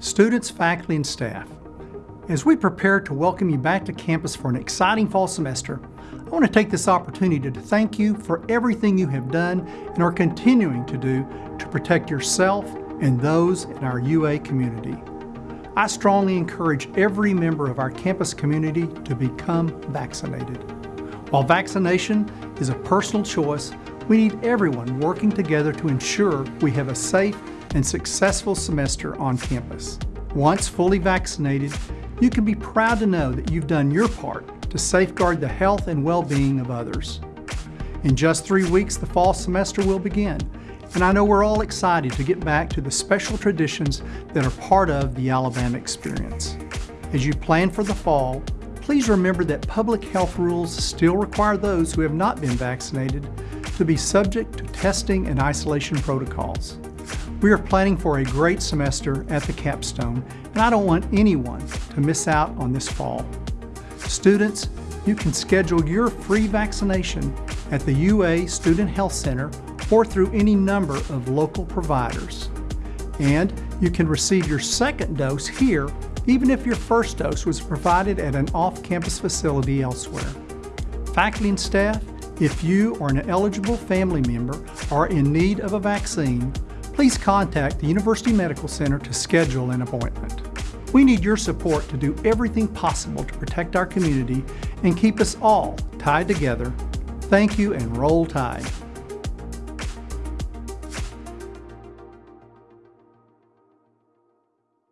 students, faculty, and staff. As we prepare to welcome you back to campus for an exciting fall semester, I want to take this opportunity to thank you for everything you have done and are continuing to do to protect yourself and those in our UA community. I strongly encourage every member of our campus community to become vaccinated. While vaccination is a personal choice, we need everyone working together to ensure we have a safe and successful semester on campus. Once fully vaccinated, you can be proud to know that you've done your part to safeguard the health and well-being of others. In just three weeks, the fall semester will begin, and I know we're all excited to get back to the special traditions that are part of the Alabama experience. As you plan for the fall, please remember that public health rules still require those who have not been vaccinated to be subject to testing and isolation protocols. We are planning for a great semester at the capstone, and I don't want anyone to miss out on this fall. Students, you can schedule your free vaccination at the UA Student Health Center or through any number of local providers. And you can receive your second dose here even if your first dose was provided at an off-campus facility elsewhere. Faculty and staff, if you or an eligible family member are in need of a vaccine, please contact the University Medical Center to schedule an appointment. We need your support to do everything possible to protect our community and keep us all tied together. Thank you and roll tide.